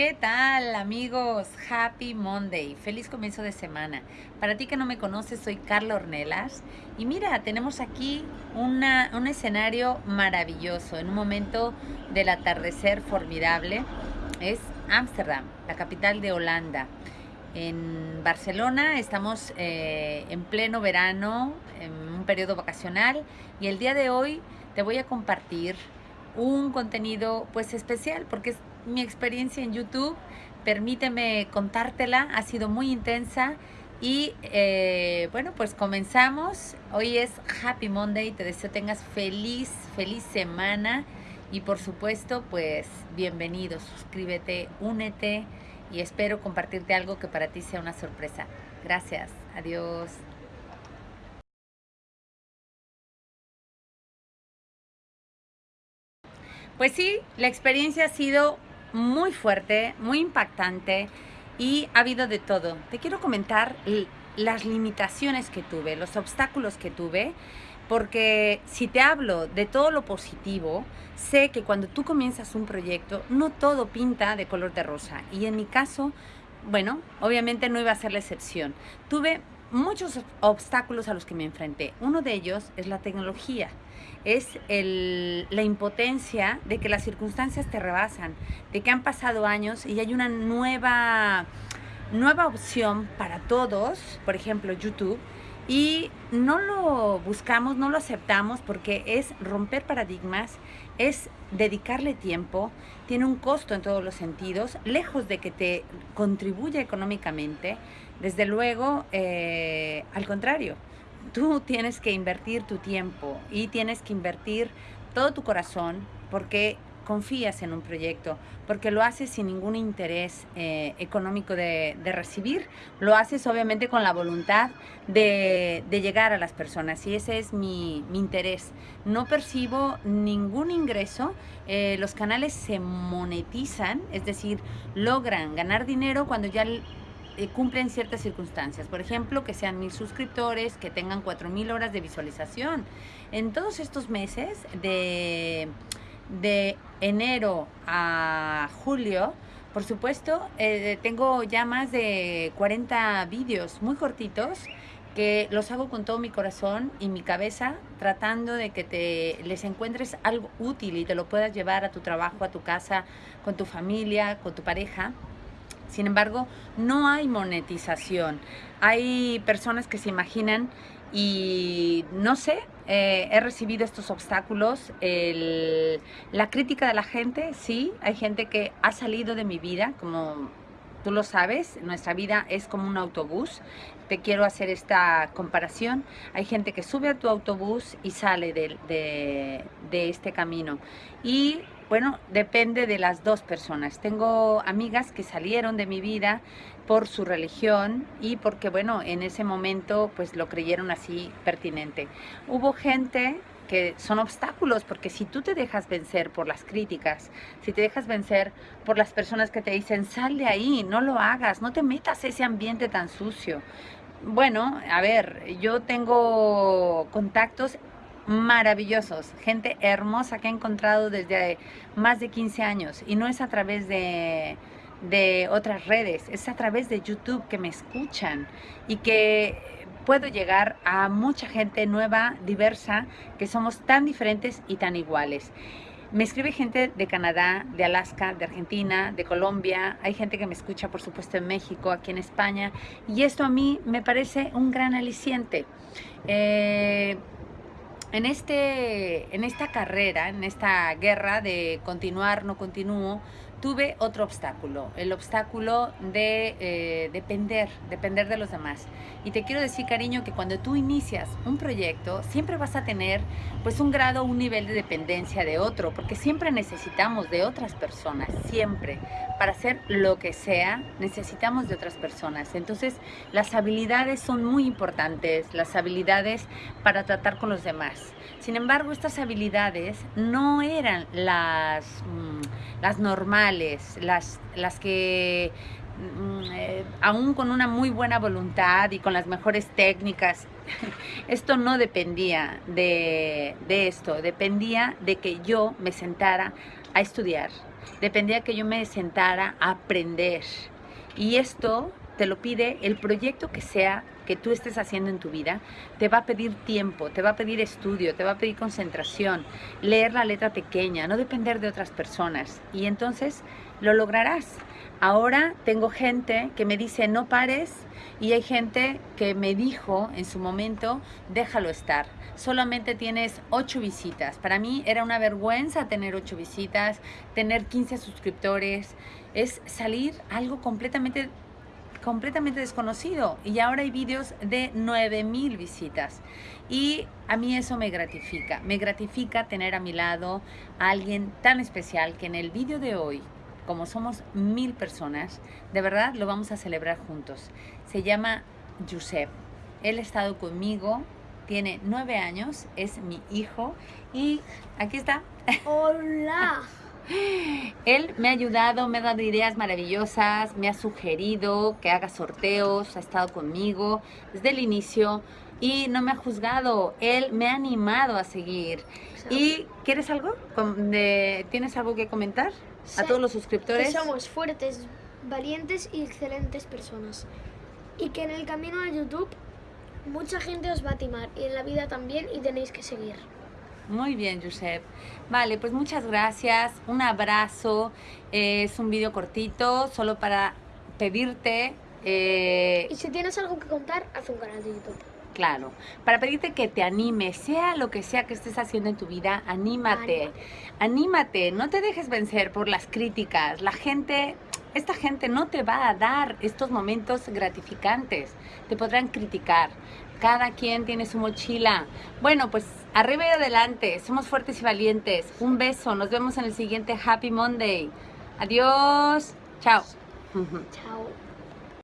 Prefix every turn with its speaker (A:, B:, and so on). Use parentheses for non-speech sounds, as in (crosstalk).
A: ¿Qué tal amigos? Happy Monday, feliz comienzo de semana. Para ti que no me conoces, soy Carla Ornelas y mira, tenemos aquí una, un escenario maravilloso, en un momento del atardecer formidable. Es Ámsterdam, la capital de Holanda. En Barcelona estamos eh, en pleno verano, en un periodo vacacional y el día de hoy te voy a compartir un contenido pues especial porque es mi experiencia en YouTube. Permíteme contártela, ha sido muy intensa y eh, bueno, pues comenzamos. Hoy es Happy Monday, te deseo tengas feliz, feliz semana y por supuesto pues bienvenido, suscríbete, únete y espero compartirte algo que para ti sea una sorpresa. Gracias, adiós. Pues sí, la experiencia ha sido muy fuerte, muy impactante y ha habido de todo. Te quiero comentar las limitaciones que tuve, los obstáculos que tuve, porque si te hablo de todo lo positivo, sé que cuando tú comienzas un proyecto, no todo pinta de color de rosa. Y en mi caso, bueno, obviamente no iba a ser la excepción. Tuve muchos obstáculos a los que me enfrenté. Uno de ellos es la tecnología es el, la impotencia de que las circunstancias te rebasan, de que han pasado años y hay una nueva, nueva opción para todos, por ejemplo YouTube, y no lo buscamos, no lo aceptamos porque es romper paradigmas, es dedicarle tiempo, tiene un costo en todos los sentidos, lejos de que te contribuya económicamente, desde luego, eh, al contrario, tú tienes que invertir tu tiempo y tienes que invertir todo tu corazón porque confías en un proyecto, porque lo haces sin ningún interés eh, económico de, recibir, lo haces obviamente con la voluntad de, llegar a las personas y ese es mi, interés. No percibo ningún ingreso, eh, los canales se monetizan, es decir, logran ganar dinero cuando ya eh, cumplen ciertas circunstancias. Por ejemplo, que sean mil suscriptores, que tengan cuatro mil horas de visualización. En todos estos meses, de, de enero a julio, por supuesto, eh, tengo ya más de 40 vídeos muy cortitos que los hago con todo mi corazón y mi cabeza, tratando de que te les encuentres algo útil y te lo puedas llevar a tu trabajo, a tu casa, con tu familia, con tu pareja. Sin embargo, no hay monetización. Hay personas que se imaginan y no sé, eh, he recibido estos obstáculos, la crítica de la gente, sí, hay gente que ha salido de mi vida, como tú lo sabes, nuestra vida es como un autobús, te quiero hacer esta comparación, hay gente que sube a tu autobús y sale de, de este camino. Y bueno, depende de las dos personas. Tengo amigas que salieron de mi vida por su religión y porque, bueno, en ese momento pues lo creyeron así pertinente. Hubo gente que son obstáculos, porque si tú te dejas vencer por las críticas, si te dejas vencer por las personas que te dicen, sal de ahí, no lo hagas, no te metas ese ambiente tan sucio. Bueno, a ver, yo tengo contactos maravillosos, gente hermosa que he encontrado desde más de 15 años y no es a través de, de otras redes, es a través de YouTube que me escuchan y que puedo llegar a mucha gente nueva, diversa, que somos tan diferentes y tan iguales. Me escribe gente de Canadá, de Alaska, de Argentina, de Colombia. Hay gente que me escucha, por supuesto, en México, aquí en España. Y esto a mí me parece un gran aliciente. Eh, en, este, en esta carrera, en esta guerra de continuar, no continúo, tuve otro obstáculo, el obstáculo de eh, depender, depender de los demás. Y te quiero decir, cariño, que cuando tú inicias un proyecto, siempre vas a tener pues un grado, un nivel de dependencia de otro, porque siempre necesitamos de otras personas, siempre. Para hacer lo que sea, necesitamos de otras personas. Entonces, las habilidades son muy importantes, las habilidades para tratar con los demás. Sin embargo, estas habilidades no eran las, mm, las normales, las, las que mm, eh, aún con una muy buena voluntad y con las mejores técnicas, (laughs) esto no dependía de, de esto, dependía de que yo me sentara a estudiar, dependía que yo me sentara a aprender. Y esto te lo pide el proyecto que sea que tú estés haciendo en tu vida, te va a pedir tiempo, te va a pedir estudio, te va a pedir concentración, leer la letra pequeña, no depender de otras personas. Y entonces lo lograrás. Ahora tengo gente que me dice no pares y hay gente que me dijo en su momento déjalo estar. Solamente tienes ocho visitas. Para mí era una vergüenza tener ocho visitas, tener 15 suscriptores. Es salir algo completamente completamente desconocido y ahora hay vídeos de 9000 visitas y a mí eso me gratifica, me gratifica tener a mi lado a alguien tan especial que en el vídeo de hoy como somos mil personas, de verdad lo vamos a celebrar juntos. Se llama Josep. Él ha estado conmigo, tiene nueve años, es mi hijo y aquí está.
B: Hola. (laughs)
A: Él me ha ayudado, me ha dado ideas maravillosas, me ha sugerido que haga sorteos, ha estado conmigo desde el inicio y no me ha juzgado. Él me ha animado a seguir. ¿Y quieres algo? ¿Tienes algo que comentar? a todos los suscriptores.
B: Que somos fuertes, valientes y excelentes personas. Y que en el camino a YouTube mucha gente os va a timar y en la vida también y tenéis que seguir.
A: Muy bien, Josep. Vale, pues muchas gracias. Un abrazo. es un vídeo cortito, solo para pedirte...
B: Eh, y si tienes algo que contar, haz un canal de YouTube.
A: Claro, para pedirte que te animes, sea lo que sea que estés haciendo en tu vida, anímate, anímate, no te dejes vencer por las críticas, la gente, esta gente no te va a dar estos momentos gratificantes, te podrán criticar, cada quien tiene su mochila. Bueno, pues arriba y adelante, somos fuertes y valientes, un beso, nos vemos en el siguiente Happy Monday, adiós, chao.
B: Chao.